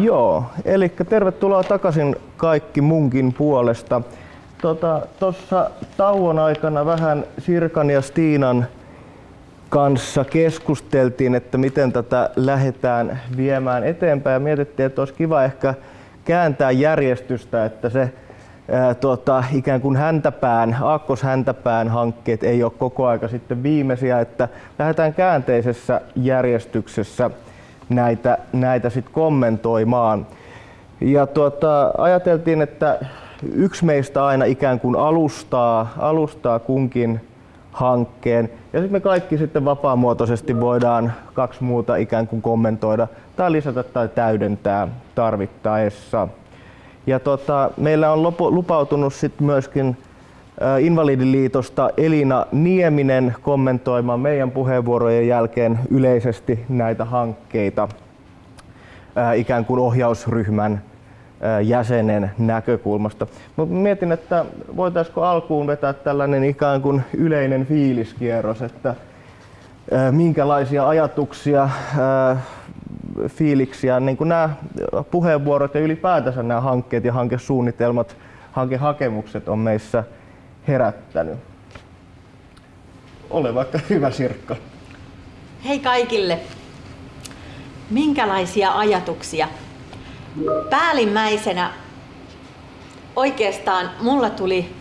Joo, eli tervetuloa takaisin kaikki munkin puolesta. Tuossa tota, tauon aikana vähän Sirkan ja Stiinan kanssa keskusteltiin, että miten tätä lähdetään viemään eteenpäin ja mietittiin, että olisi kiva ehkä kääntää järjestystä, että se ää, tuota, ikään kuin häntäpään, aakkos-häntäpään hankkeet ei ole koko aika sitten viimeisiä, että lähdetään käänteisessä järjestyksessä näitä, näitä sit kommentoimaan. Ja tuota, ajateltiin, että yksi meistä aina ikään kuin alustaa, alustaa kunkin hankkeen. Ja sitten me kaikki sitten vapaamuotoisesti voidaan kaksi muuta ikään kuin kommentoida tai lisätä tai täydentää tarvittaessa. Ja tota, meillä on lupautunut sitten myöskin Invalidiliitosta Elina Nieminen kommentoimaan meidän puheenvuorojen jälkeen yleisesti näitä hankkeita ikään kuin ohjausryhmän jäsenen näkökulmasta. Mutta mietin, että voitaisiko alkuun vetää tällainen ikään kuin yleinen fiiliskierros, että minkälaisia ajatuksia, fiiliksiä niin kuin nämä puheenvuorot ja ylipäätänsä nämä hankkeet ja hankesuunnitelmat, hankehakemukset on meissä herättänyt. Ole vaikka hyvä Sirkka. Hei kaikille! Minkälaisia ajatuksia? Päällimmäisenä oikeastaan mulla tuli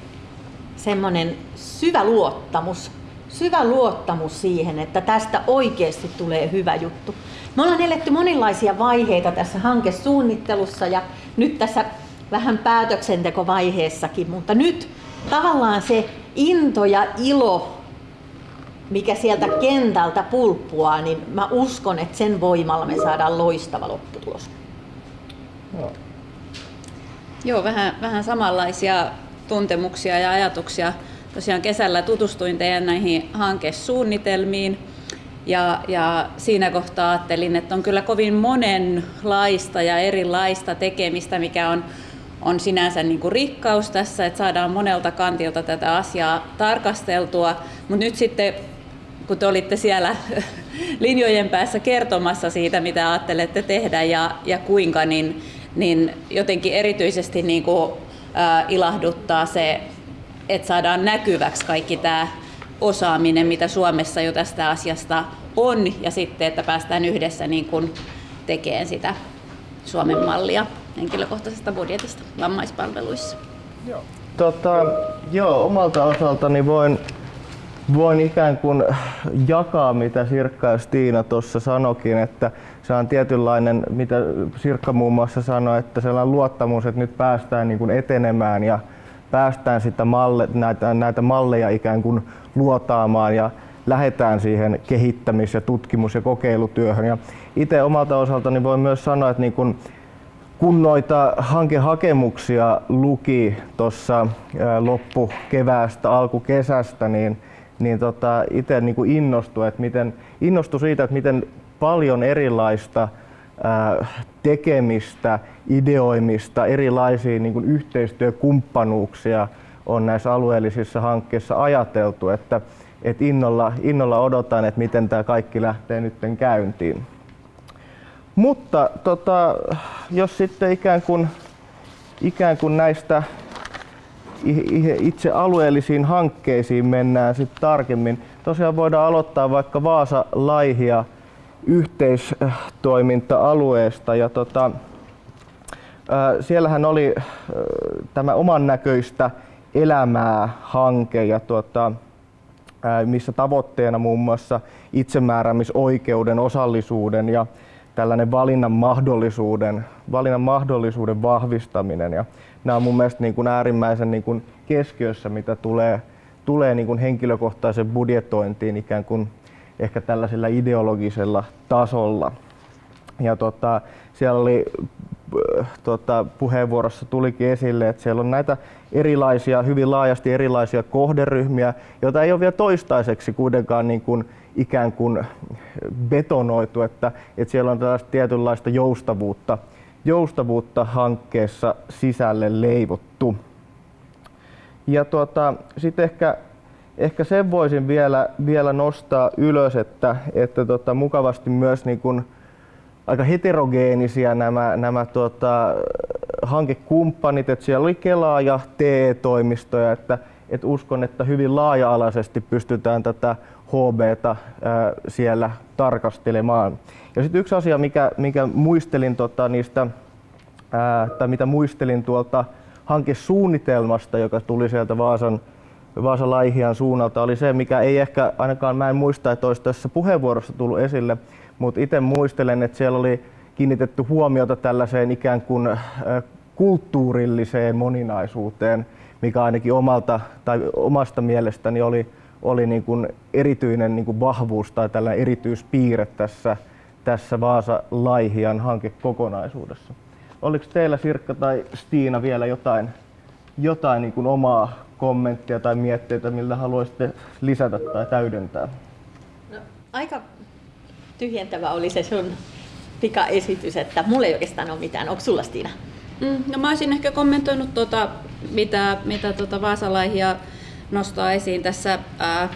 semmoinen syvä luottamus. Syvä luottamus siihen, että tästä oikeasti tulee hyvä juttu. Me ollaan eletty monenlaisia vaiheita tässä hankesuunnittelussa ja nyt tässä vähän päätöksentekovaiheessakin, mutta nyt tavallaan se into ja ilo, mikä sieltä kentältä pulppuaa, niin mä uskon, että sen voimalla me saadaan loistava lopputulos. Joo. Joo, vähän, vähän samanlaisia tuntemuksia ja ajatuksia. Tosiaan kesällä tutustuin teidän näihin hankesuunnitelmiin ja, ja siinä kohtaa ajattelin, että on kyllä kovin monenlaista ja erilaista tekemistä, mikä on on sinänsä niin kuin rikkaus tässä, että saadaan monelta kantilta tätä asiaa tarkasteltua, mutta nyt sitten kun te olitte siellä linjojen päässä kertomassa siitä, mitä ajattelette tehdä ja, ja kuinka, niin, niin jotenkin erityisesti niin kuin, ää, ilahduttaa se, että saadaan näkyväksi kaikki tämä osaaminen, mitä Suomessa jo tästä asiasta on, ja sitten, että päästään yhdessä niin kuin tekemään sitä Suomen mallia henkilökohtaisesta budjetista vammaispalveluissa. Joo. Tota, joo, omalta osaltani voin, voin ikään kuin jakaa, mitä Sirkka ja Stiina tuossa sanokin, että se on tietynlainen, mitä Sirkka muun muassa sanoi, että sellainen luottamus, että nyt päästään niin kuin etenemään ja päästään sitä malle, näitä, näitä malleja ikään kuin luotaamaan ja lähdetään siihen kehittämis- ja tutkimus- ja kokeilutyöhön. Ja itse omalta osaltani voin myös sanoa, että niin kuin kun noita hankehakemuksia luki tuossa loppukeväästä, alkukesästä, niin, niin tota, itse niin kuin innostui, että miten, innostui siitä, että miten paljon erilaista ää, tekemistä, ideoimista, erilaisia niin yhteistyökumppanuuksia on näissä alueellisissa hankkeissa ajateltu, että, että innolla, innolla odotan, että miten tämä kaikki lähtee nyt käyntiin. Mutta tota, jos sitten ikään kuin, ikään kuin näistä itse alueellisiin hankkeisiin mennään sitten tarkemmin. Tosiaan voidaan aloittaa vaikka Vaasa-Laihia yhteistoiminta-alueesta. Ja tota, siellähän oli tämä oman näköistä elämää hanke ja tota, missä tavoitteena muun muassa itsemääräämisoikeuden, osallisuuden ja tällainen valinnan mahdollisuuden, valinnan mahdollisuuden vahvistaminen. Ja nämä on mun mielestä niin kuin äärimmäisen niin kuin keskiössä, mitä tulee, tulee niin kuin henkilökohtaisen budjetointiin ikään kuin ehkä tällaisella ideologisella tasolla. Ja tota, siellä oli tota, puheenvuorossa tulikin esille, että siellä on näitä erilaisia, hyvin laajasti erilaisia kohderyhmiä, joita ei ole vielä toistaiseksi kuitenkaan niin kuin ikään kuin betonoitu, että, että siellä on tällaista tietynlaista joustavuutta, joustavuutta hankkeessa sisälle leivottu. Ja tuota, sitten ehkä, ehkä sen voisin vielä, vielä nostaa ylös, että, että tota, mukavasti myös niin kuin aika heterogeenisiä nämä, nämä tota, hankekumppanit, että siellä oli Kelaa ja TE-toimistoja, että, että uskon, että hyvin laaja-alaisesti pystytään tätä HBtä ää, siellä tarkastelemaan. Ja sitten yksi asia, mikä, mikä muistelin tota, niistä, ää, tai mitä muistelin tuolta hankesuunnitelmasta, joka tuli sieltä Vaasan, Vaasan Laihian suunnalta, oli se, mikä ei ehkä ainakaan, mä en muista, että olisi tässä puheenvuorossa tullut esille, mutta itse muistelen, että siellä oli kiinnitetty huomiota tällaiseen ikään kuin kulttuurilliseen moninaisuuteen, mikä ainakin omalta tai omasta mielestäni oli, oli niin kuin erityinen niin kuin vahvuus tai tällainen erityispiirre tässä, tässä Vaasa-Laihian hankekokonaisuudessa. Oliko teillä Sirkka tai Stiina vielä jotain, jotain niin kuin omaa kommenttia tai mietteitä, millä haluaisitte lisätä tai täydentää? No, aika tyhjentävä oli se sun pikaesitys, että mulla ei oikeastaan ole mitään. Onko sulla Stiina? Mm, no mä olisin ehkä kommentoinut tuota, mitä, mitä tuota Vaasalaihia nostaa esiin tässä ää,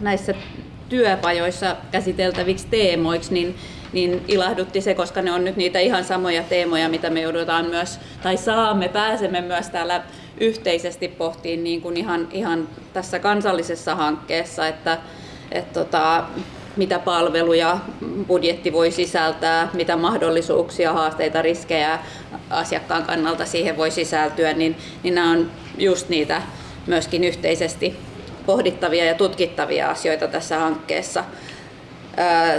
näissä työpajoissa käsiteltäviksi teemoiksi, niin, niin ilahdutti se, koska ne on nyt niitä ihan samoja teemoja, mitä me joudutaan myös, tai saamme, pääsemme myös täällä yhteisesti pohtiin niin kuin ihan, ihan tässä kansallisessa hankkeessa, että et tota, mitä palveluja budjetti voi sisältää, mitä mahdollisuuksia, haasteita, riskejä asiakkaan kannalta siihen voi sisältyä, niin, niin nämä on just niitä myöskin yhteisesti pohdittavia ja tutkittavia asioita tässä hankkeessa.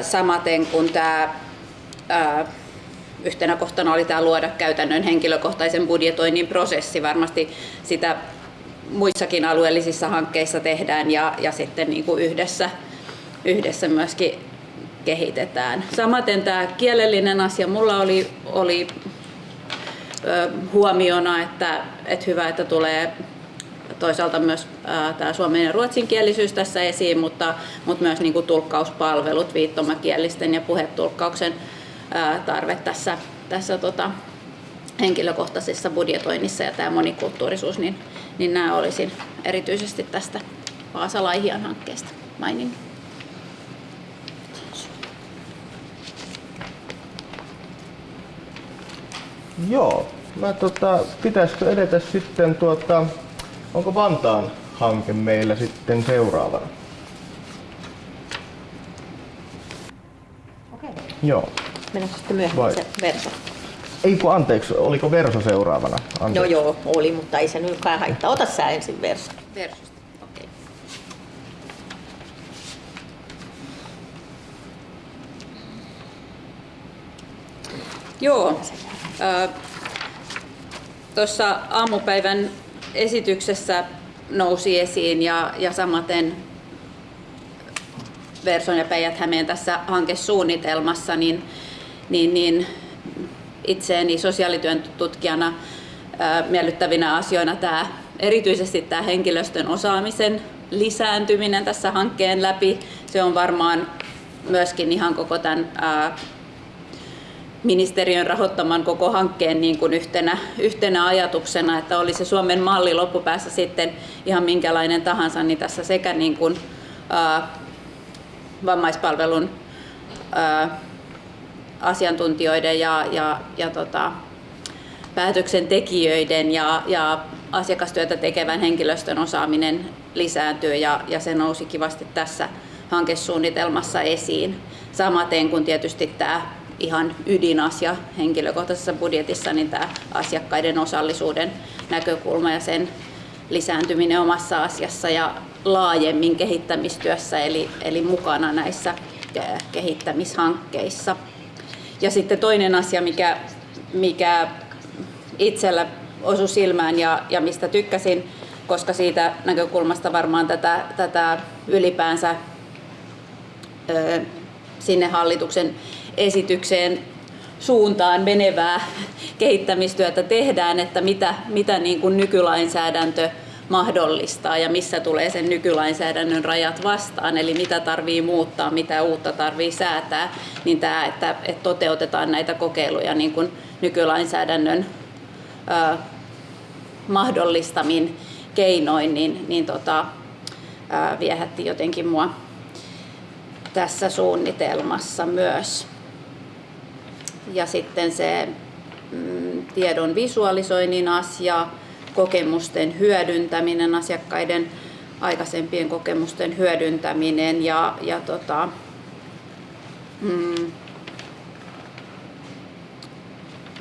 Samaten kuin tämä yhtenä kohtana oli tämä luoda käytännön henkilökohtaisen budjetoinnin prosessi. Varmasti sitä muissakin alueellisissa hankkeissa tehdään ja, ja sitten niin kuin yhdessä yhdessä myöskin kehitetään. Samaten tämä kielellinen asia, mulla oli, oli huomiona, että, että hyvä, että tulee toisaalta myös tämä suomen ja ruotsinkielisyys tässä esiin, mutta, mutta myös niin kuin tulkkauspalvelut, viittomakielisten ja puhetulkkauksen tarve tässä, tässä tota, henkilökohtaisessa budjetoinnissa ja tämä monikulttuurisuus, niin, niin nämä olisin erityisesti tästä Vaasa-Laihian hankkeesta maininnut. Joo. Mä tota, pitäisikö edetä sitten tuota, onko Vantaan hanke meillä sitten seuraavana? Okei. Okay. Joo. Mennäänkö sitten myöhemmin Vai? se Verso? Ei kun anteeksi, oliko Verso seuraavana? Anteeksi. Joo joo, oli, mutta ei se nyt kai haittaa. Ota sä ensin Verso. Versosta, okei. Okay. Joo, Tuossa aamupäivän esityksessä nousi esiin ja, ja samaten Verson ja päijät tässä hankesuunnitelmassa, niin, niin, niin itseeni sosiaalityön tutkijana miellyttävinä asioina tämä, erityisesti tämä henkilöstön osaamisen lisääntyminen tässä hankkeen läpi. Se on varmaan myöskin ihan koko tämän ää, ministeriön rahoittaman koko hankkeen niin kuin yhtenä, yhtenä ajatuksena, että oli se Suomen malli loppupäässä sitten ihan minkälainen tahansa, niin tässä sekä niin kuin, ää, vammaispalvelun ää, asiantuntijoiden ja, ja, ja tota, päätöksentekijöiden ja, ja asiakastyötä tekevän henkilöstön osaaminen lisääntyy ja, ja se nousi kivasti tässä hankesuunnitelmassa esiin. Samaten kuin tietysti tämä ihan ydinasia henkilökohtaisessa budjetissa, niin tämä asiakkaiden osallisuuden näkökulma ja sen lisääntyminen omassa asiassa ja laajemmin kehittämistyössä, eli, eli mukana näissä kehittämishankkeissa. Ja sitten toinen asia, mikä, mikä itsellä osui silmään ja, ja mistä tykkäsin, koska siitä näkökulmasta varmaan tätä, tätä ylipäänsä ö, sinne hallituksen esitykseen suuntaan menevää kehittämistyötä tehdään, että mitä, mitä niin kuin nykylainsäädäntö mahdollistaa ja missä tulee sen nykylainsäädännön rajat vastaan, eli mitä tarvii muuttaa, mitä uutta tarvii säätää, niin tämä, että, että toteutetaan näitä kokeiluja niin kuin nykylainsäädännön ö, mahdollistamin keinoin, niin, niin tota, ö, viehätti jotenkin mua tässä suunnitelmassa myös. Ja sitten se mm, tiedon visualisoinnin asia, kokemusten hyödyntäminen, asiakkaiden aikaisempien kokemusten hyödyntäminen ja, ja tota, mm,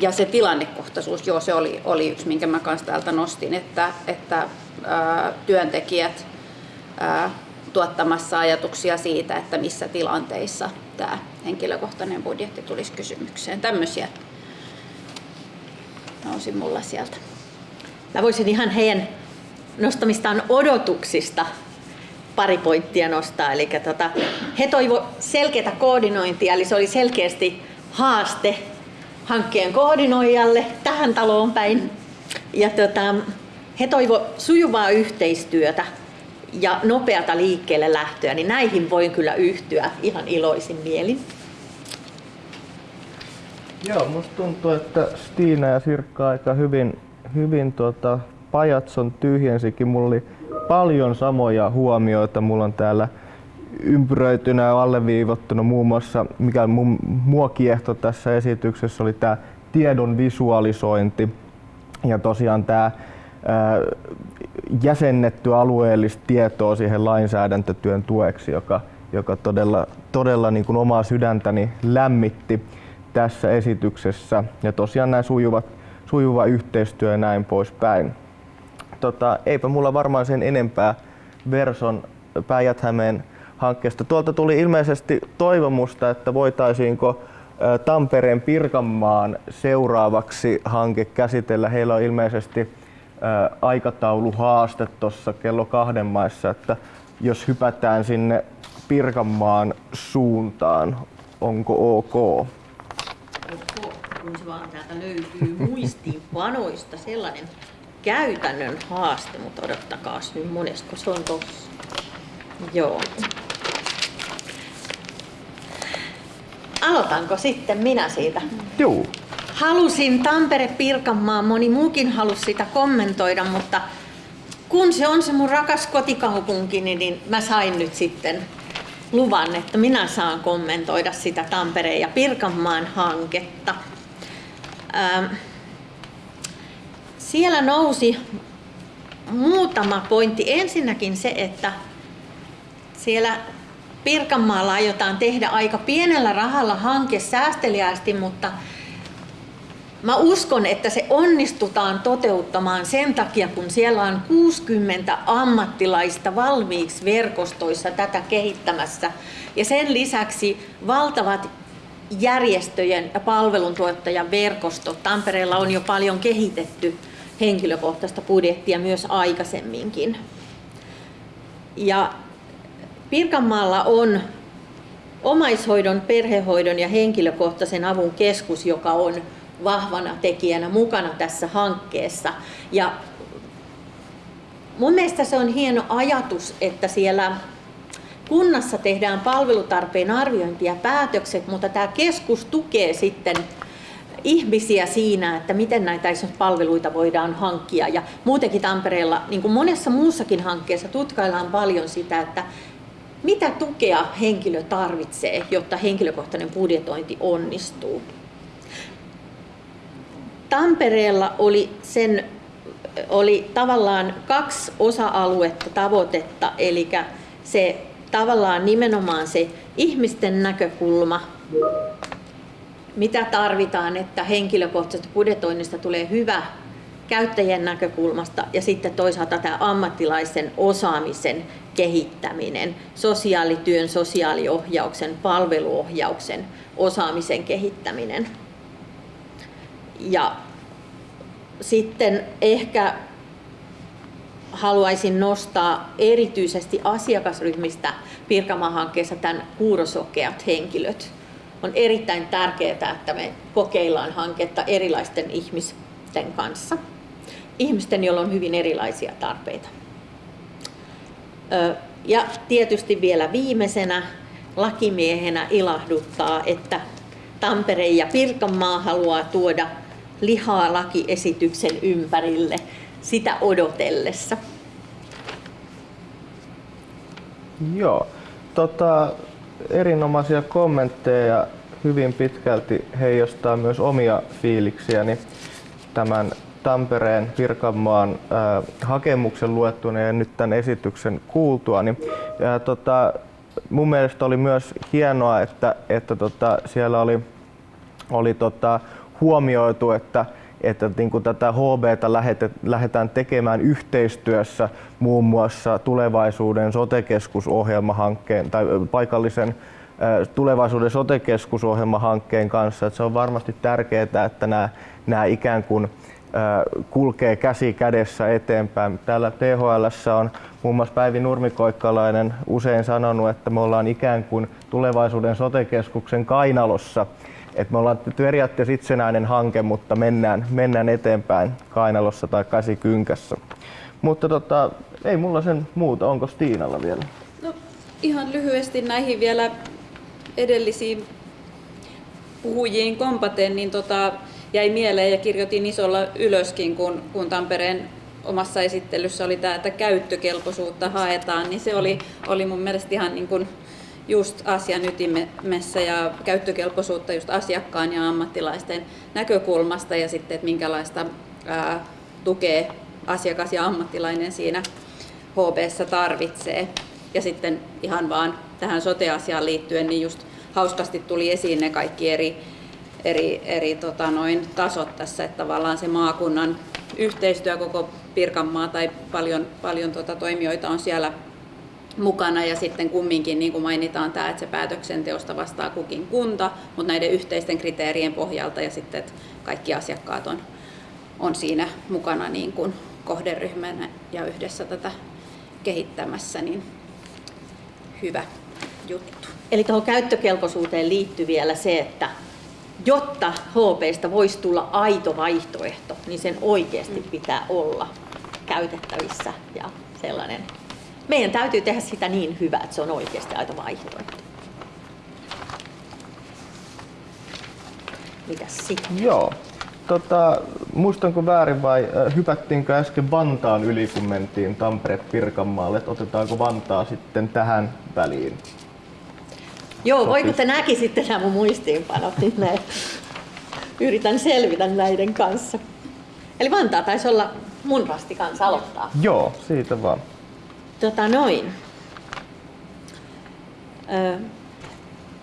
ja se tilannekohtaisuus, joo, se oli, oli yksi, minkä mä kanssa täältä nostin, että, että ää, työntekijät ää, tuottamassa ajatuksia siitä, että missä tilanteissa tämä henkilökohtainen budjetti tulisi kysymykseen. Tämmöisiä nousi mulla sieltä. Mä voisin ihan heidän nostamistaan odotuksista pari pointtia nostaa. Eli tota, he toivo selkeää koordinointia, eli se oli selkeästi haaste hankkeen koordinoijalle tähän taloon päin. Ja tota, he toivo sujuvaa yhteistyötä ja nopeata liikkeelle lähtöä, niin näihin voin kyllä yhtyä ihan iloisin mielin. Joo, musta tuntuu, että Stiina ja Sirkka aika hyvin, hyvin tuota, pajatson tyhjensikin. Mulla oli paljon samoja huomioita. Mulla on täällä ympyröitynä ja alleviivottuna muun muassa, mikä mun, mua kiehto tässä esityksessä oli tämä tiedon visualisointi ja tosiaan tämä jäsennetty alueellista tietoa siihen lainsäädäntötyön tueksi, joka, joka todella, todella niin kuin omaa sydäntäni lämmitti tässä esityksessä. Ja tosiaan nämä sujuvat, sujuva yhteistyö ja näin poispäin. Tota, eipä mulla varmaan sen enempää Verson päijät hankkeesta. Tuolta tuli ilmeisesti toivomusta, että voitaisiinko Tampereen Pirkanmaan seuraavaksi hanke käsitellä. Heillä on ilmeisesti aikatauluhaaste tuossa kello kahden maissa, että jos hypätään sinne Pirkanmaan suuntaan, onko ok? Kun se vaan täältä löytyy muistiinpanoista sellainen käytännön haaste, mutta odottakaa nyt monesko se on tossa. Joo. Aloitanko sitten minä siitä? Joo. Halusin Tampere-Pirkanmaa, moni muukin halusi sitä kommentoida, mutta kun se on se mun rakas kotikaupunki, niin mä sain nyt sitten luvan, että minä saan kommentoida sitä Tampereen ja Pirkanmaan hanketta. Ähm, siellä nousi muutama pointti. Ensinnäkin se, että siellä Pirkanmaalla aiotaan tehdä aika pienellä rahalla hanke säästeliästi, mutta Mä uskon, että se onnistutaan toteuttamaan sen takia, kun siellä on 60 ammattilaista valmiiksi verkostoissa tätä kehittämässä. Ja sen lisäksi valtavat järjestöjen ja palveluntuottajan verkostot. Tampereella on jo paljon kehitetty henkilökohtaista budjettia myös aikaisemminkin. Ja Pirkanmaalla on omaishoidon, perhehoidon ja henkilökohtaisen avun keskus, joka on vahvana tekijänä mukana tässä hankkeessa. Ja mun mielestä se on hieno ajatus, että siellä kunnassa tehdään palvelutarpeen arviointi ja päätökset, mutta tämä keskus tukee sitten ihmisiä siinä, että miten näitä palveluita voidaan hankkia. Ja muutenkin Tampereella, niin kuin monessa muussakin hankkeessa, tutkaillaan paljon sitä, että mitä tukea henkilö tarvitsee, jotta henkilökohtainen budjetointi onnistuu. Tampereella oli, sen, oli tavallaan kaksi osa-aluetta tavoitetta, eli se tavallaan nimenomaan se ihmisten näkökulma, mitä tarvitaan, että henkilökohtaisesta budjetoinnista tulee hyvä käyttäjien näkökulmasta ja sitten toisaalta tämä ammattilaisen osaamisen kehittäminen, sosiaalityön, sosiaaliohjauksen, palveluohjauksen, osaamisen kehittäminen. Ja sitten ehkä haluaisin nostaa erityisesti asiakasryhmistä Pirkanmaa-hankkeessa tämän kuurosokeat henkilöt. On erittäin tärkeää, että me kokeillaan hanketta erilaisten ihmisten kanssa. Ihmisten, joilla on hyvin erilaisia tarpeita. Ja tietysti vielä viimeisenä lakimiehenä ilahduttaa, että Tampere ja Pirkanmaa haluaa tuoda lihaa lakiesityksen ympärille sitä odotellessa. Joo, tota, erinomaisia kommentteja ja hyvin pitkälti heijastaa myös omia fiiliksiäni tämän Tampereen Pirkanmaan äh, hakemuksen luettuna ja nyt tämän esityksen kuultuani. Ja, tota, mun mielestä oli myös hienoa, että, että tota, siellä oli, oli tota, huomioitu, että että niin kuin tätä HBtä lähdetään tekemään yhteistyössä muun muassa tulevaisuuden sotekeskusohjelmahankkeen tai paikallisen tulevaisuuden sotekeskusohjelmahankkeen kanssa. Että se on varmasti tärkeää, että nämä, nämä ikään kuin kulkee käsi kädessä eteenpäin. Täällä THL on muun muassa Päivi Nurmikoikkalainen usein sanonut, että me ollaan ikään kuin tulevaisuuden sotekeskuksen kainalossa. Et me ollaan periaatteessa itsenäinen hanke, mutta mennään, mennään eteenpäin kainalossa tai käsikynkässä. Mutta tota, ei mulla sen muuta. Onko Stiinalla vielä? No, ihan lyhyesti näihin vielä edellisiin puhujiin kompaten, niin tota, jäi mieleen ja kirjoitin isolla ylöskin, kun, kun Tampereen omassa esittelyssä oli tämä, että käyttökelpoisuutta haetaan, niin se oli, oli mun mielestä ihan niin kuin just asian ytimessä ja käyttökelpoisuutta just asiakkaan ja ammattilaisten näkökulmasta ja sitten, että minkälaista ää, tukea asiakas ja ammattilainen siinä HBssä tarvitsee. Ja sitten ihan vaan tähän sote-asiaan liittyen, niin just hauskasti tuli esiin ne kaikki eri, eri, eri tota noin, tasot tässä, että tavallaan se maakunnan yhteistyö koko Pirkanmaa tai paljon, paljon tota toimijoita on siellä mukana ja sitten kumminkin niin kuin mainitaan tämä, että se päätöksenteosta vastaa kukin kunta, mutta näiden yhteisten kriteerien pohjalta ja sitten että kaikki asiakkaat on, on siinä mukana niin kuin kohderyhmänä ja yhdessä tätä kehittämässä, niin hyvä juttu. Eli tuohon käyttökelpoisuuteen liittyy vielä se, että jotta HPstä voisi tulla aito vaihtoehto, niin sen oikeasti pitää olla käytettävissä ja sellainen. Meidän täytyy tehdä sitä niin hyvää, että se on oikeasti aito vaihtoehto. Mitäs sitten? Joo. Tota, muistanko väärin vai hypättiinkö äsken Vantaan yli, kun mentiin Tampere-Pirkanmaalle, että otetaanko Vantaa sitten tähän väliin? Joo, Sopis. voi kun te näkisitte nämä mun muistiinpanot, niin näin. yritän selvitä näiden kanssa. Eli Vantaa taisi olla mun rasti kanssa aloittaa. Joo, siitä vaan. Tota noin. Ö,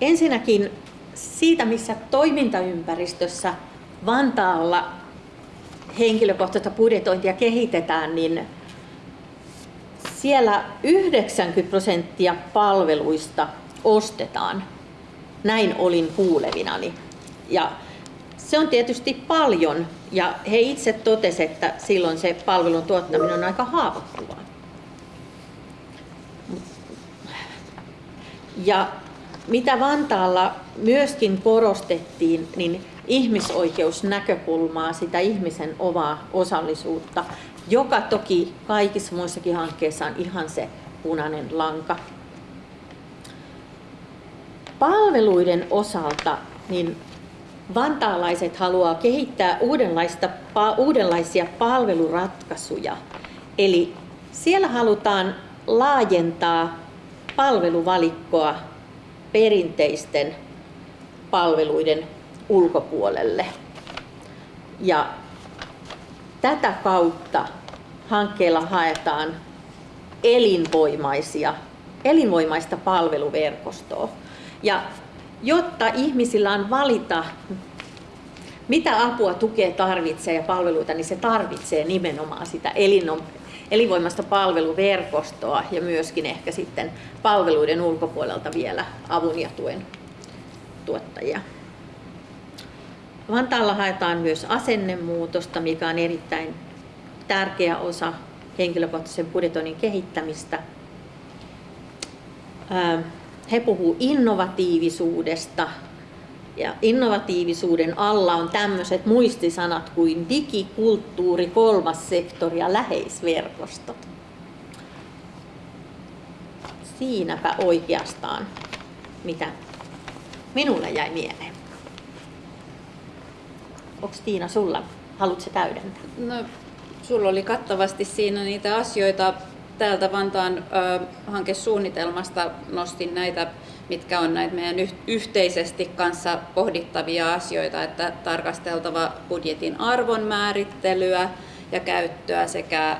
ensinnäkin siitä, missä toimintaympäristössä Vantaalla henkilökohtaista budjetointia kehitetään, niin siellä 90 prosenttia palveluista ostetaan. Näin olin kuulevinani. Ja se on tietysti paljon ja he itse totesivat, että silloin se palvelun tuottaminen on aika haavoittuvaa. Ja mitä Vantaalla myöskin korostettiin, niin ihmisoikeusnäkökulmaa, sitä ihmisen omaa osallisuutta, joka toki kaikissa muissakin hankkeissa on ihan se punainen lanka. Palveluiden osalta niin vantaalaiset haluaa kehittää uudenlaista, uudenlaisia palveluratkaisuja. Eli siellä halutaan laajentaa palveluvalikkoa perinteisten palveluiden ulkopuolelle. Ja tätä kautta hankkeella haetaan elinvoimaisia, elinvoimaista palveluverkostoa. Ja jotta ihmisillä on valita, mitä apua, tukea tarvitsee ja palveluita, niin se tarvitsee nimenomaan sitä elinvoimaista palveluverkostoa ja myöskin ehkä sitten palveluiden ulkopuolelta vielä avun ja tuen tuottajia. Vantaalla haetaan myös asennemuutosta, mikä on erittäin tärkeä osa henkilökohtaisen budjetoinnin kehittämistä. He puhuu innovatiivisuudesta ja innovatiivisuuden alla on tämmöiset muistisanat kuin digikulttuuri, kolmas sektori ja läheisverkostot. Siinäpä oikeastaan, mitä minulle jäi mieleen. Onko Tiina sulla? Haluatko täydentää? No, sulla oli kattavasti siinä niitä asioita, täältä Vantaan ö, hankesuunnitelmasta nostin näitä, mitkä on näitä meidän yhteisesti kanssa pohdittavia asioita, että tarkasteltava budjetin arvon määrittelyä ja käyttöä sekä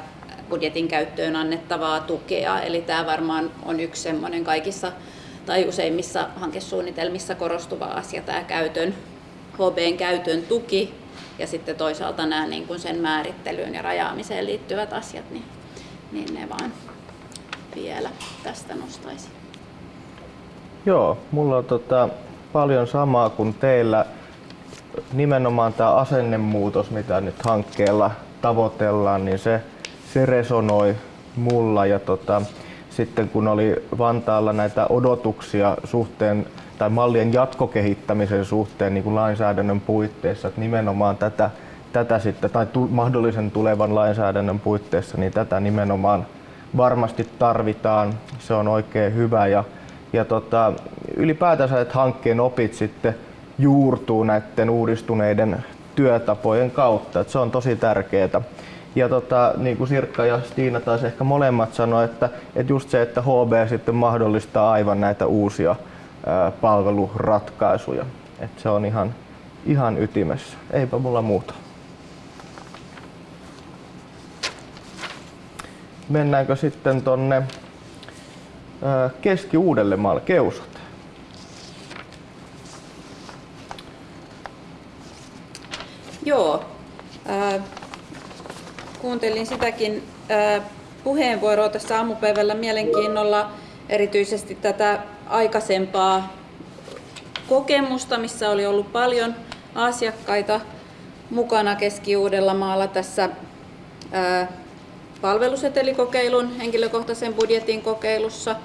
budjetin käyttöön annettavaa tukea. Eli tämä varmaan on yksi semmoinen kaikissa tai useimmissa hankesuunnitelmissa korostuva asia, tämä käytön, HBn käytön tuki ja sitten toisaalta nämä niin kuin sen määrittelyyn ja rajaamiseen liittyvät asiat, niin, niin ne vaan vielä tästä nostaisin. Joo, mulla on tota, paljon samaa kuin teillä. Nimenomaan tämä asennemuutos, mitä nyt hankkeella tavoitellaan, niin se, se resonoi mulla. Ja tota, sitten kun oli Vantaalla näitä odotuksia suhteen tai mallien jatkokehittämisen suhteen niin kuin lainsäädännön puitteissa, että nimenomaan tätä, tätä sitten, tai tu, mahdollisen tulevan lainsäädännön puitteissa, niin tätä nimenomaan varmasti tarvitaan. Se on oikein hyvä ja, ja tota, ylipäätänsä, että hankkeen opit sitten juurtuu näiden uudistuneiden työtapojen kautta. Että se on tosi tärkeää. Ja tota, niin kuin Sirkka ja Stiina taas ehkä molemmat sanoivat, että, että just se, että HB sitten mahdollistaa aivan näitä uusia ää, palveluratkaisuja. Että se on ihan, ihan ytimessä. Eipä mulla muuta. Mennäänkö sitten tonne Keski-Uudellemaalle, Keusot? Joo. Äh, kuuntelin sitäkin puheenvuoroa tässä aamupäivällä mielenkiinnolla, erityisesti tätä aikaisempaa kokemusta, missä oli ollut paljon asiakkaita mukana Keski-Uudellamaalla tässä äh, palvelusetelikokeilun, henkilökohtaisen budjetin kokeilussa.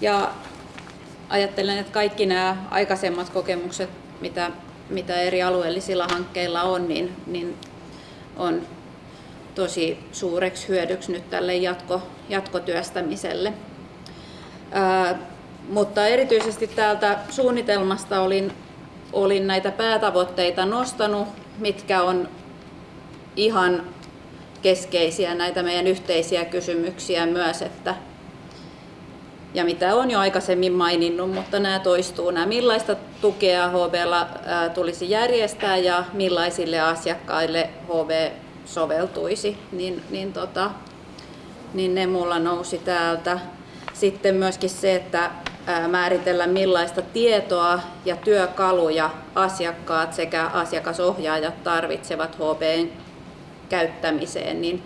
Ja ajattelen, että kaikki nämä aikaisemmat kokemukset, mitä, mitä eri alueellisilla hankkeilla on, niin, niin on tosi suureksi hyödyksi nyt tälle jatko, jatkotyöstämiselle. Ää, mutta erityisesti täältä suunnitelmasta olin, olin näitä päätavoitteita nostanut, mitkä on ihan keskeisiä näitä meidän yhteisiä kysymyksiä myös, että ja mitä on jo aikaisemmin maininnut, mutta nämä toistuu. Nämä millaista tukea HB tulisi järjestää ja millaisille asiakkaille HB soveltuisi, niin, niin, tota, niin ne mulla nousi täältä. Sitten myöskin se, että määritellä millaista tietoa ja työkaluja asiakkaat sekä asiakasohjaajat tarvitsevat HBn käyttämiseen, niin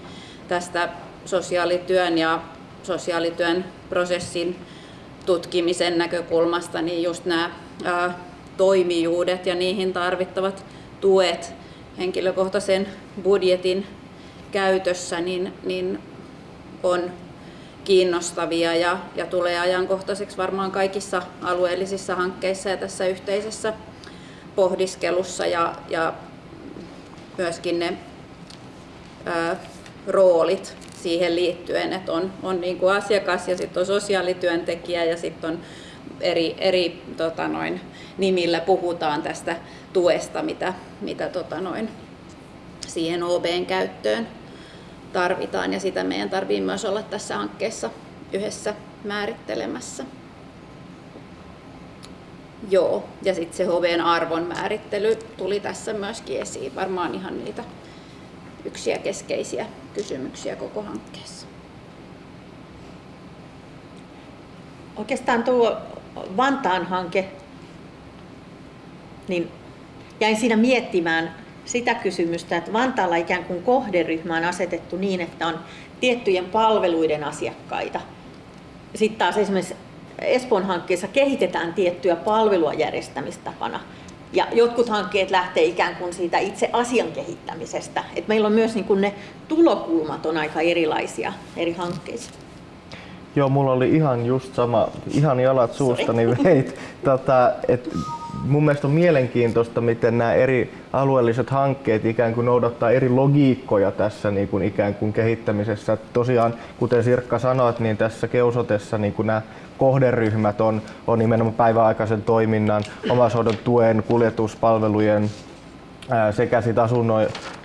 tästä sosiaalityön ja sosiaalityön prosessin tutkimisen näkökulmasta, niin just nämä ää, toimijuudet ja niihin tarvittavat tuet henkilökohtaisen budjetin käytössä, niin, niin on kiinnostavia ja, ja tulee ajankohtaiseksi varmaan kaikissa alueellisissa hankkeissa ja tässä yhteisessä pohdiskelussa ja, ja myöskin ne ää, roolit siihen liittyen, että on, on niin kuin asiakas ja sitten on sosiaalityöntekijä ja sitten on eri, eri tota noin, nimillä puhutaan tästä tuesta, mitä, mitä tota noin, siihen OBn käyttöön tarvitaan ja sitä meidän tarvii myös olla tässä hankkeessa yhdessä määrittelemässä. Joo, ja sitten se HVn arvon määrittely tuli tässä myöskin esiin, varmaan ihan niitä yksiä keskeisiä kysymyksiä koko hankkeessa. Oikeastaan tuo Vantaan hanke, niin jäin siinä miettimään sitä kysymystä, että Vantaalla ikään kuin kohderyhmä on asetettu niin, että on tiettyjen palveluiden asiakkaita. Sitten taas esimerkiksi Espoon hankkeessa kehitetään tiettyä palvelua järjestämistapana. Ja jotkut hankkeet lähtee ikään kuin siitä itse asian kehittämisestä. Et meillä on myös niin kuin ne tulokulmat on aika erilaisia eri hankkeissa. Joo, mulla oli ihan just sama, ihan jalat suustani veit. Tota, et mun mielestä on mielenkiintoista, miten nämä eri alueelliset hankkeet ikään kuin noudattaa eri logiikkoja tässä niin kuin ikään kuin kehittämisessä. Tosiaan, kuten Sirkka sanoit, niin tässä keusotessa niin kuin nämä kohderyhmät on, on nimenomaan päiväaikaisen toiminnan, omaishoidon tuen, kuljetuspalvelujen sekä sit asunno,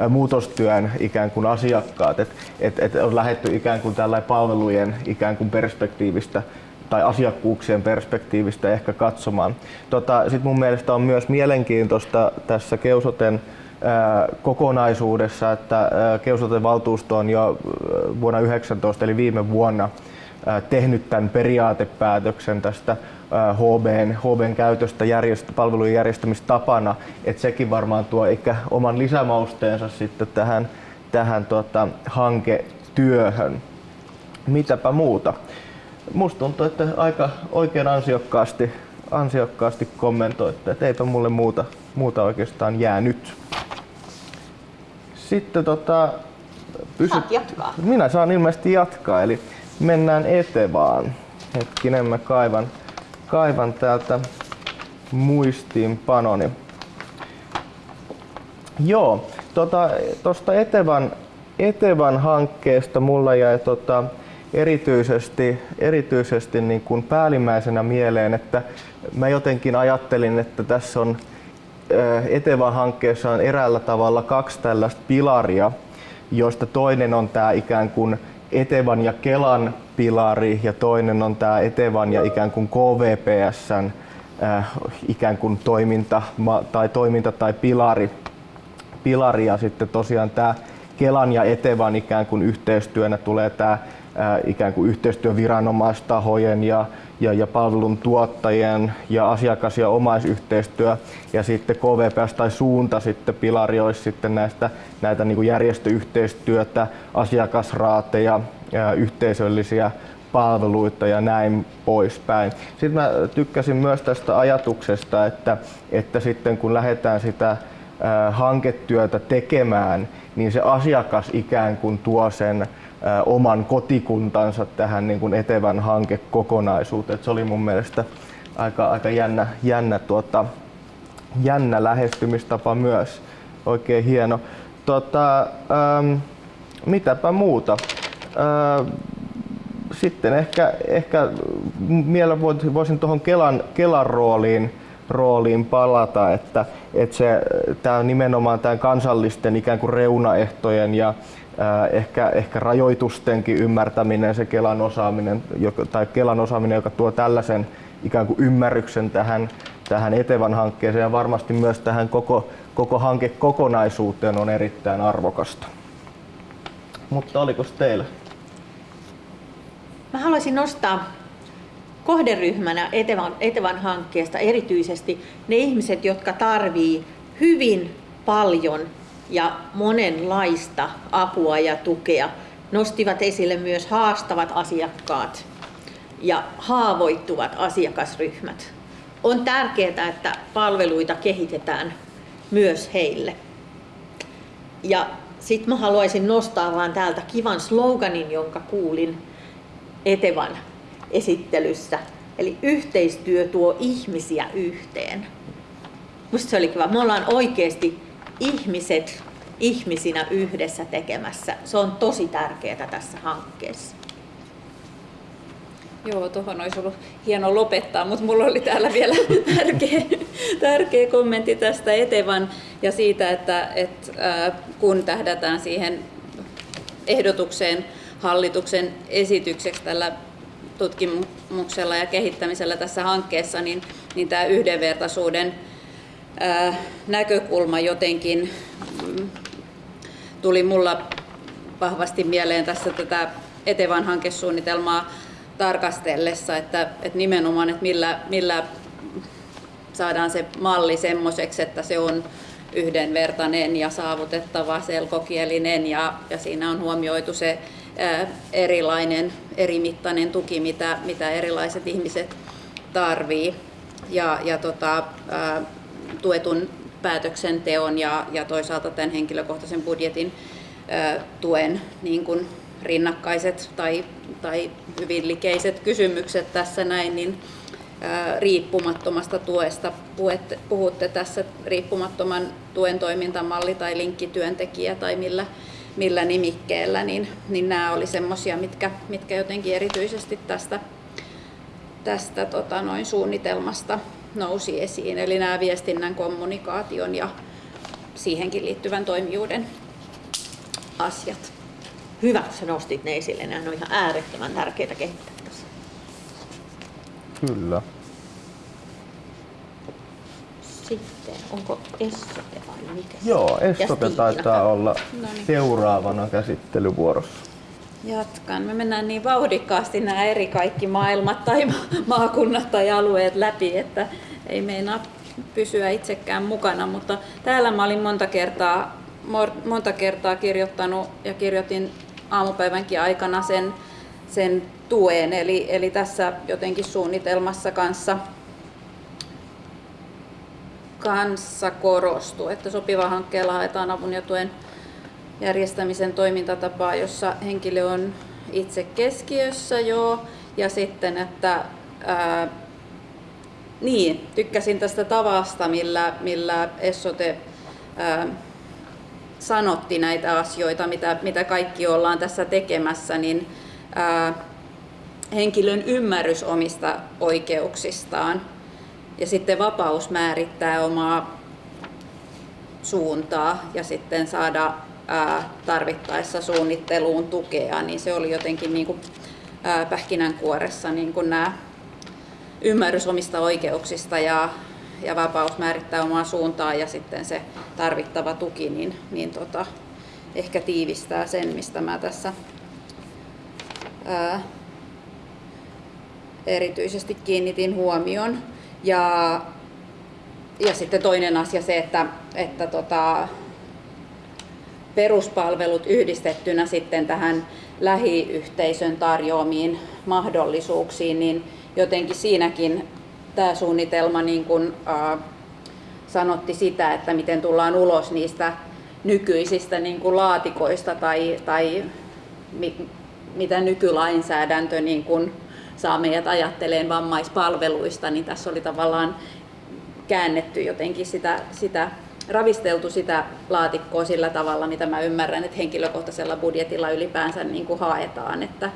muutostyön ikään kuin asiakkaat, että et, et on lähetty ikään kuin tällä palvelujen ikään kuin perspektiivistä tai asiakkuuksien perspektiivistä ehkä katsomaan. Tota, Sitten mun mielestä on myös mielenkiintoista tässä Keusoten kokonaisuudessa, että Keusoten valtuusto on jo vuonna 19 eli viime vuonna tehnyt tämän periaatepäätöksen tästä HBn, HBn käytöstä järjest, palvelujen järjestämistapana, että sekin varmaan tuo ehkä oman lisämausteensa sitten tähän, tähän tota, hanketyöhön. Mitäpä muuta? Musta tuntuu, että aika oikein ansiokkaasti, ansiokkaasti kommentoitte, että eipä mulle muuta, muuta oikeastaan jäänyt. Sitten tota, Saat jatkaa. Minä saan ilmeisesti jatkaa, eli mennään Etevaan. Hetkinen, mä kaivan, kaivan täältä muistiinpanoni. Joo, tuosta tota, Etevan, Etevan hankkeesta mulla jäi tota, erityisesti, erityisesti niin kuin päällimmäisenä mieleen, että mä jotenkin ajattelin, että tässä on Etevan hankkeessa on eräällä tavalla kaksi tällaista pilaria, joista toinen on tämä ikään kuin Etevan ja Kelan pilari ja toinen on tämä Etevan ja ikään kuin KVPSn äh, ikään kuin toiminta tai toiminta tai pilari. pilari ja sitten tosiaan tämä Kelan ja Etevan ikään kuin yhteistyönä tulee tämä äh, ikään kuin yhteistyö viranomaistahojen ja, ja, ja palvelun tuottajien ja asiakas- ja omaisyhteistyö ja sitten KVPS tai suunta sitten pilari olisi sitten näistä näitä niin kuin järjestöyhteistyötä, asiakasraateja, ja yhteisöllisiä palveluita ja näin poispäin. Sitten mä tykkäsin myös tästä ajatuksesta, että, että sitten kun lähdetään sitä hanketyötä tekemään, niin se asiakas ikään kuin tuo sen oman kotikuntansa tähän niin kuin etevän hankekokonaisuuteen. se oli mun mielestä aika, aika jännä, jännä, tuota, jännä lähestymistapa myös. Oikein hieno. Tota, ähm, mitäpä muuta? Äh, sitten ehkä, ehkä vielä voisin tuohon Kelan, Kelan rooliin, rooliin palata, että, että se, tämä nimenomaan tämän kansallisten ikään kuin reunaehtojen ja ehkä, ehkä rajoitustenkin ymmärtäminen, se Kelan osaaminen, joka, tai Kelan osaaminen, joka tuo tällaisen ikään kuin ymmärryksen tähän, tähän Etevan hankkeeseen ja varmasti myös tähän koko, koko hankekokonaisuuteen on erittäin arvokasta. Mutta oliko teillä? Mä haluaisin nostaa kohderyhmänä Etevan, Etevan hankkeesta erityisesti ne ihmiset, jotka tarvii hyvin paljon ja monenlaista apua ja tukea. Nostivat esille myös haastavat asiakkaat ja haavoittuvat asiakasryhmät. On tärkeää, että palveluita kehitetään myös heille. Ja sitten mä haluaisin nostaa vaan täältä kivan sloganin, jonka kuulin Etevan esittelyssä. Eli yhteistyö tuo ihmisiä yhteen. Musta se oli kiva. Me ollaan oikeasti ihmiset ihmisinä yhdessä tekemässä. Se on tosi tärkeää tässä hankkeessa. Joo, tuohon olisi ollut hieno lopettaa, mutta mulla oli täällä vielä tärkeä, tärkeä kommentti tästä Etevan ja siitä, että, että kun tähdätään siihen ehdotukseen hallituksen esitykseksi tällä tutkimuksella ja kehittämisellä tässä hankkeessa, niin, niin tämä yhdenvertaisuuden näkökulma jotenkin mm, tuli mulla vahvasti mieleen tässä tätä Etevan hankesuunnitelmaa tarkastellessa, että, että nimenomaan, että millä, millä saadaan se malli semmoiseksi, että se on yhdenvertainen ja saavutettava, selkokielinen ja, ja siinä on huomioitu se ää, erilainen, erimittainen tuki, mitä, mitä erilaiset ihmiset tarvii. Ja, ja tota, ää, tuetun päätöksenteon ja, ja toisaalta tämän henkilökohtaisen budjetin ää, tuen niin kuin rinnakkaiset tai, tai hyvin likeiset kysymykset tässä näin, niin riippumattomasta tuesta. Puhutte tässä riippumattoman tuen toimintamalli tai linkkityöntekijä tai millä, millä nimikkeellä, niin, niin nämä oli semmoisia, mitkä, mitkä jotenkin erityisesti tästä, tästä tota, noin suunnitelmasta nousi esiin. Eli nämä viestinnän, kommunikaation ja siihenkin liittyvän toimijuuden asiat. Hyvä, sä nostit ne esille. Nämä on ihan äärettömän tärkeitä kehittää tässä. Kyllä. Sitten, onko Essote vai mikä? se Joo, Essote taitaa olla No niin. seuraavana käsittelyvuorossa. Jatkan. Me mennään niin vauhdikkaasti nämä eri kaikki maailmat tai ma- maakunnat tai alueet läpi, että ei meinaa pysyä itsekään mukana, mutta täällä mä olin monta kertaa, monta kertaa kirjoittanut ja kirjoitin aamupäivänkin aikana sen, sen tuen, eli, eli tässä jotenkin suunnitelmassa kanssa kanssa korostuu, että sopiva hankkeella haetaan avun ja tuen järjestämisen toimintatapaa, jossa henkilö on itse keskiössä joo, ja sitten, että ää, niin, tykkäsin tästä tavasta, millä, millä Essote ää, sanotti näitä asioita, mitä, mitä kaikki ollaan tässä tekemässä, niin ää, henkilön ymmärrys omista oikeuksistaan. Ja sitten vapaus määrittää omaa suuntaa ja sitten saada tarvittaessa suunnitteluun tukea, niin se oli jotenkin niin kuin, pähkinänkuoressa niin kuin nämä ymmärrys omista oikeuksista ja, ja vapaus määrittää omaa suuntaa ja sitten se tarvittava tuki, niin, niin tota, ehkä tiivistää sen, mistä mä tässä ää, erityisesti kiinnitin huomion. Ja, ja sitten toinen asia se, että, että tota, peruspalvelut yhdistettynä sitten tähän lähiyhteisön tarjoamiin mahdollisuuksiin, niin jotenkin siinäkin tämä suunnitelma niin kuin, äh, sanotti sitä, että miten tullaan ulos niistä nykyisistä niin kuin laatikoista tai, tai mi, mitä nykylainsäädäntö niin kuin saa meidät ajatteleen vammaispalveluista, niin tässä oli tavallaan käännetty jotenkin sitä, sitä ravisteltu sitä laatikkoa sillä tavalla, mitä mä ymmärrän, että henkilökohtaisella budjetilla ylipäänsä niin kuin haetaan, että,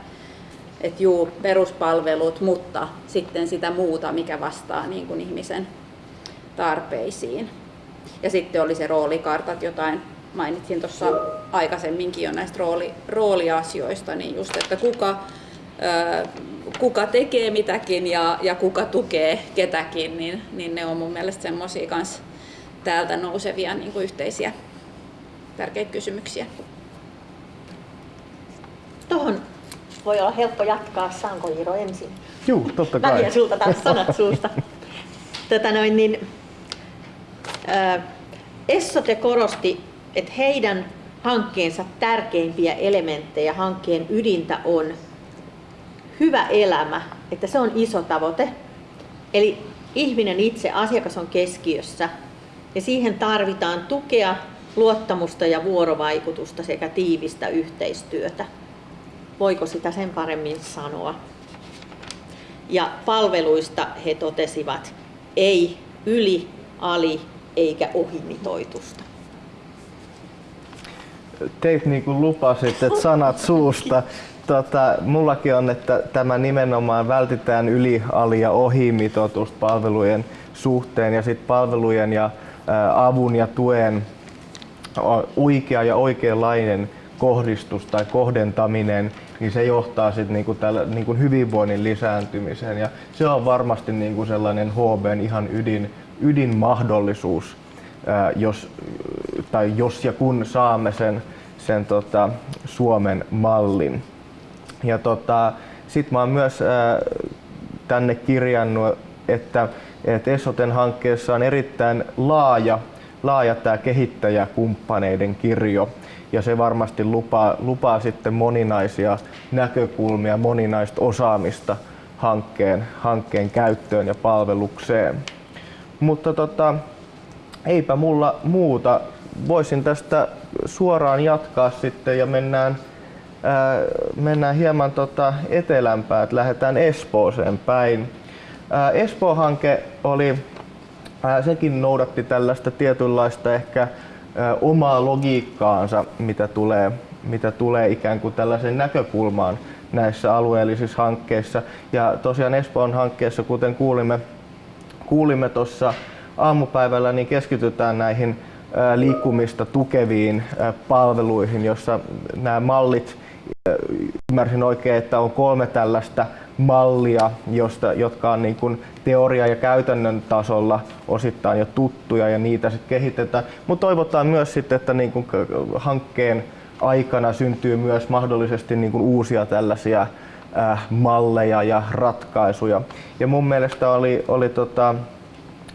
että juu, peruspalvelut, mutta sitten sitä muuta, mikä vastaa niin kuin ihmisen tarpeisiin. Ja sitten oli se roolikartat, jotain mainitsin tuossa aikaisemminkin jo näistä rooli, rooliasioista, niin just, että kuka, kuka tekee mitäkin ja, ja kuka tukee ketäkin, niin, niin ne on mun mielestä semmoisia kanssa täältä nousevia niin kuin yhteisiä tärkeitä kysymyksiä. Tuohon voi olla helppo jatkaa. Saanko Iiro ensin? Juu, totta kai. vien sulta taas sanat suusta. Tätä noin, niin, ää, Essote korosti, että heidän hankkeensa tärkeimpiä elementtejä, hankkeen ydintä on hyvä elämä, että se on iso tavoite. Eli ihminen itse, asiakas on keskiössä ja siihen tarvitaan tukea, luottamusta ja vuorovaikutusta sekä tiivistä yhteistyötä. Voiko sitä sen paremmin sanoa? Ja palveluista he totesivat, ei yli, ali eikä ohimitoitusta. Teit niin kuin lupasit, että sanat suusta. Tota, mullakin on, että tämä nimenomaan vältetään yli, ali ja ohimitoitusta palvelujen suhteen ja sitten palvelujen ja avun ja tuen oikea ja oikeanlainen kohdistus tai kohdentaminen, niin se johtaa sitten niinku tällä, niinku hyvinvoinnin lisääntymiseen. Ja se on varmasti niinku sellainen HBn ihan ydin, ydinmahdollisuus, ää, jos, tai jos ja kun saamme sen, sen tota, Suomen mallin. Ja tota, sitten mä oon myös ää, tänne kirjannut, että, että Esoten hankkeessa on erittäin laaja, laaja tämä kehittäjäkumppaneiden kirjo. Ja se varmasti lupaa, lupaa sitten moninaisia näkökulmia, moninaista osaamista hankkeen, hankkeen käyttöön ja palvelukseen. Mutta tota, eipä mulla muuta. Voisin tästä suoraan jatkaa sitten ja mennään, ää, mennään hieman tota etelämpää, että lähdetään Espooseen päin. Espoo-hanke oli, sekin noudatti tällaista tietynlaista ehkä omaa logiikkaansa, mitä tulee, mitä tulee ikään kuin tällaisen näkökulmaan näissä alueellisissa hankkeissa. Ja tosiaan Espoon hankkeessa, kuten kuulimme, kuulimme tuossa aamupäivällä, niin keskitytään näihin liikkumista tukeviin palveluihin, jossa nämä mallit, ymmärsin oikein, että on kolme tällaista mallia, josta, jotka on niin kuin teoria- ja käytännön tasolla osittain jo tuttuja ja niitä sitten kehitetään. Mutta toivotaan myös sitten, että niin kuin hankkeen aikana syntyy myös mahdollisesti niin kuin uusia tällaisia äh, malleja ja ratkaisuja. Ja mun mielestä oli, oli tota,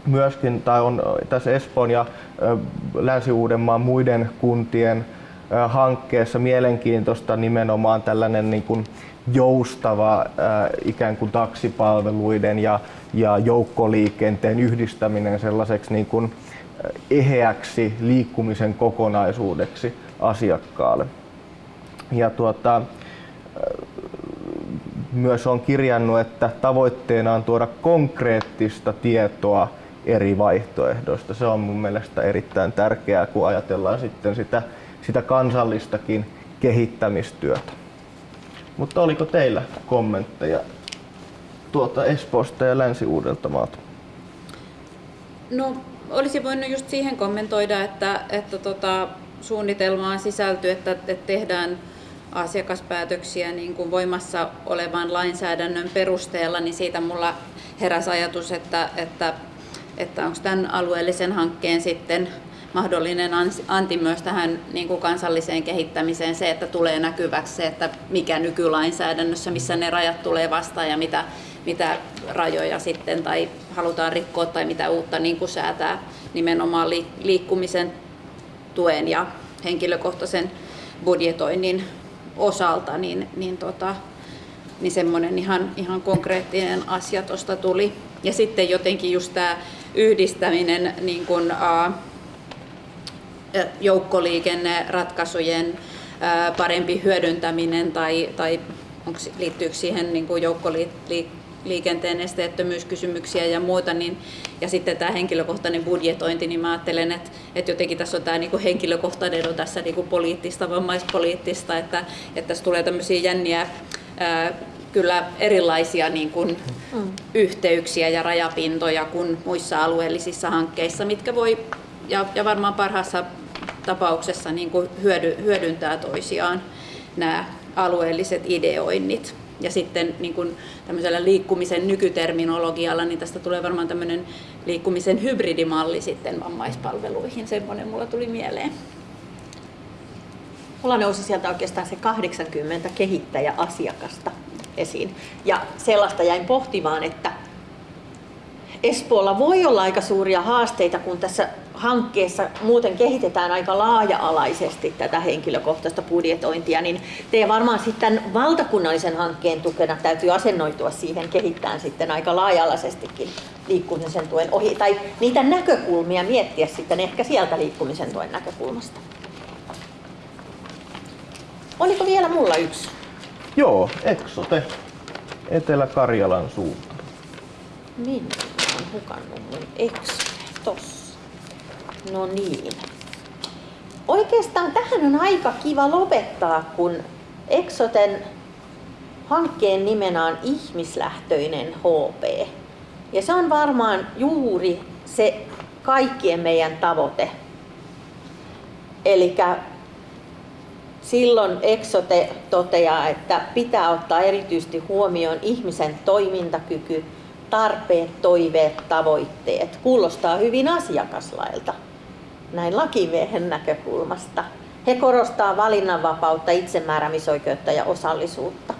myöskin, tai on tässä Espoon ja äh, Länsi-Uudenmaan muiden kuntien äh, hankkeessa mielenkiintoista nimenomaan tällainen niin kuin joustava äh, ikään kuin taksipalveluiden ja, ja joukkoliikenteen yhdistäminen sellaiseksi niin kuin eheäksi liikkumisen kokonaisuudeksi asiakkaalle. Ja tuota, myös on kirjannut, että tavoitteena on tuoda konkreettista tietoa eri vaihtoehdoista. Se on mun mielestä erittäin tärkeää, kun ajatellaan sitten sitä, sitä kansallistakin kehittämistyötä. Mutta oliko teillä kommentteja tuota Espoosta ja Länsi-Uudeltamaalta? No, olisi voinut just siihen kommentoida, että, että tota, suunnitelmaan sisältyy, että, että tehdään asiakaspäätöksiä niin kuin voimassa olevan lainsäädännön perusteella, niin siitä mulla heräsi ajatus, että, että, että onko tämän alueellisen hankkeen sitten mahdollinen anti myös tähän niin kuin kansalliseen kehittämiseen se, että tulee näkyväksi se, että mikä nykylainsäädännössä, missä ne rajat tulee vastaan ja mitä, mitä rajoja sitten tai halutaan rikkoa tai mitä uutta niin kuin säätää nimenomaan liikkumisen tuen ja henkilökohtaisen budjetoinnin osalta, niin, niin, tota, niin semmoinen ihan, ihan konkreettinen asia tuosta tuli. Ja sitten jotenkin just tämä yhdistäminen niin kun, uh, joukkoliikenneratkaisujen parempi hyödyntäminen tai, tai onko, liittyykö siihen niin joukkoliikenteen liikenteen esteettömyyskysymyksiä ja muuta, niin, ja sitten tämä henkilökohtainen budjetointi, niin mä ajattelen, että, että jotenkin tässä on tämä niin kuin henkilökohtainen on tässä niin kuin poliittista, vammaispoliittista, että, että tässä tulee tämmöisiä jänniä ää, kyllä erilaisia niin kuin, mm. yhteyksiä ja rajapintoja kuin muissa alueellisissa hankkeissa, mitkä voi ja, ja varmaan parhaassa tapauksessa niin kuin hyödy, hyödyntää toisiaan nämä alueelliset ideoinnit. Ja sitten niin kuin tämmöisellä liikkumisen nykyterminologialla, niin tästä tulee varmaan tämmöinen liikkumisen hybridimalli sitten vammaispalveluihin. Semmoinen mulla tuli mieleen. Mulla nousi sieltä oikeastaan se 80 kehittäjäasiakasta esiin. Ja sellaista jäin pohtimaan, että Espoolla voi olla aika suuria haasteita, kun tässä hankkeessa muuten kehitetään aika laaja-alaisesti tätä henkilökohtaista budjetointia, niin te varmaan sitten valtakunnallisen hankkeen tukena täytyy asennoitua siihen kehittää sitten aika laaja-alaisestikin liikkumisen tuen ohi, tai niitä näkökulmia miettiä sitten ehkä sieltä liikkumisen tuen näkökulmasta. Oliko vielä mulla yksi? Joo, Exote, Etelä-Karjalan suunta. Minä olen hukannut mun Exote tossa. No niin. Oikeastaan tähän on aika kiva lopettaa, kun Exoten hankkeen nimenä on ihmislähtöinen HP. Ja se on varmaan juuri se kaikkien meidän tavoite. Eli silloin Exote toteaa, että pitää ottaa erityisesti huomioon ihmisen toimintakyky, tarpeet, toiveet, tavoitteet. Kuulostaa hyvin asiakaslailta näin lakimiehen näkökulmasta. He korostaa valinnanvapautta, itsemääräämisoikeutta ja osallisuutta.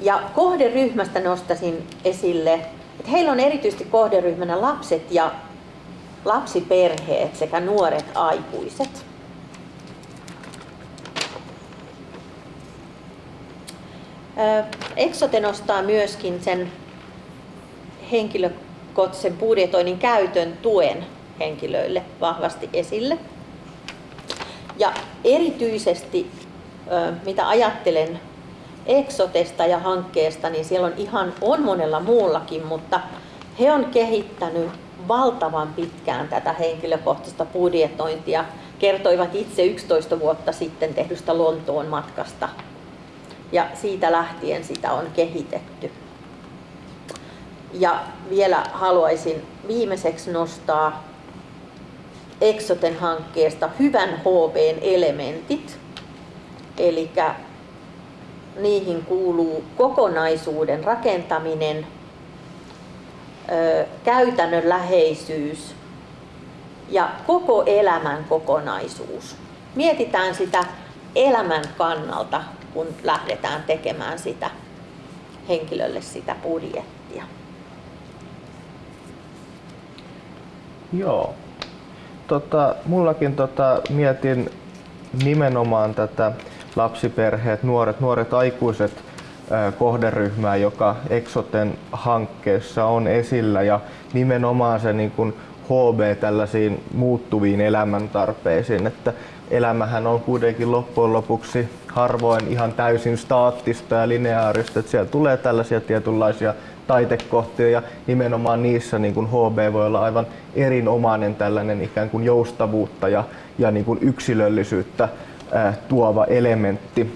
Ja kohderyhmästä nostasin esille, että heillä on erityisesti kohderyhmänä lapset ja lapsiperheet sekä nuoret aikuiset. Exote nostaa myöskin sen henkilökohtaisen budjetoinnin käytön tuen henkilöille vahvasti esille. Ja erityisesti mitä ajattelen Exotesta ja hankkeesta, niin siellä on ihan on monella muullakin, mutta he on kehittänyt valtavan pitkään tätä henkilökohtaista budjetointia. Kertoivat itse 11 vuotta sitten tehdystä Lontoon matkasta. Ja siitä lähtien sitä on kehitetty. Ja vielä haluaisin viimeiseksi nostaa Exoten hankkeesta hyvän HVn elementit. Eli niihin kuuluu kokonaisuuden rakentaminen, käytännönläheisyys ja koko elämän kokonaisuus. Mietitään sitä elämän kannalta, kun lähdetään tekemään sitä henkilölle sitä budjettia. Joo. Tota, mullakin tota, mietin nimenomaan tätä lapsiperheet, nuoret, nuoret aikuiset kohderyhmää, joka Exoten hankkeessa on esillä ja nimenomaan se niin kuin HB tällaisiin muuttuviin elämäntarpeisiin, että elämähän on kuitenkin loppujen lopuksi harvoin ihan täysin staattista ja lineaarista, että siellä tulee tällaisia tietynlaisia taitekohtia ja nimenomaan niissä niin kuin HB voi olla aivan erinomainen tällainen ikään kuin joustavuutta ja, ja niin kuin yksilöllisyyttä äh, tuova elementti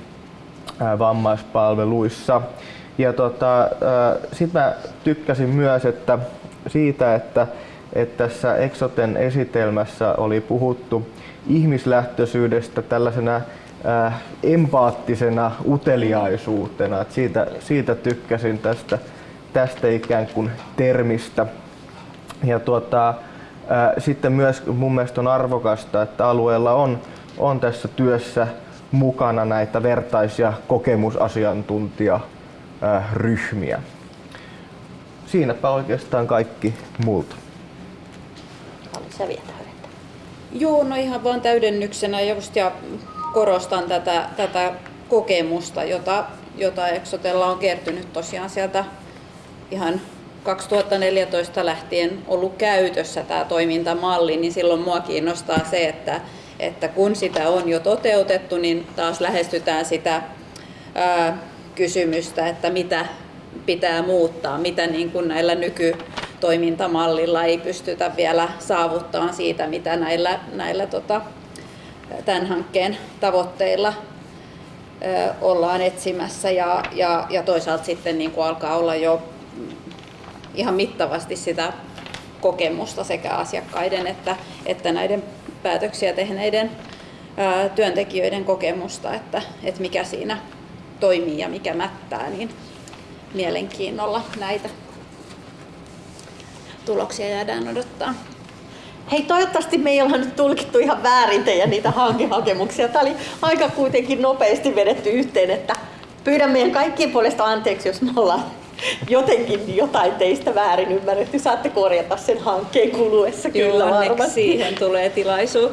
äh, vammaispalveluissa. Ja tota, sitten mä tykkäsin myös että siitä, että, että tässä Exoten esitelmässä oli puhuttu ihmislähtöisyydestä tällaisena empaattisena uteliaisuutena. Siitä, siitä tykkäsin tästä, tästä ikään kuin termistä. Ja tuota, äh, sitten myös mun mielestä on arvokasta, että alueella on, on tässä työssä mukana näitä vertaisia kokemusasiantuntijaryhmiä. Siinäpä oikeastaan kaikki multa. Sä vielä Joo, no ihan vaan täydennyksenä just ja korostan tätä, tätä kokemusta, jota, jota Exotella on kertynyt tosiaan sieltä ihan 2014 lähtien ollut käytössä tämä toimintamalli, niin silloin mua kiinnostaa se, että, että kun sitä on jo toteutettu, niin taas lähestytään sitä ää, kysymystä, että mitä pitää muuttaa, mitä niin kuin näillä nyky, toimintamallilla ei pystytä vielä saavuttamaan siitä, mitä näillä, näillä tota, tämän hankkeen tavoitteilla ollaan etsimässä. Ja, ja, ja toisaalta sitten niin kuin alkaa olla jo ihan mittavasti sitä kokemusta sekä asiakkaiden että, että näiden päätöksiä tehneiden työntekijöiden kokemusta, että, että mikä siinä toimii ja mikä mättää, niin mielenkiinnolla näitä tuloksia jäädään odottaa. Hei, toivottavasti me ei olla nyt tulkittu ihan väärin teidän niitä hankehakemuksia. Tämä oli aika kuitenkin nopeasti vedetty yhteen, että pyydän meidän kaikkien puolesta anteeksi, jos me ollaan jotenkin jotain teistä väärin ymmärretty. Saatte korjata sen hankkeen kuluessa kyllä varmasti. siihen tulee tilaisuus.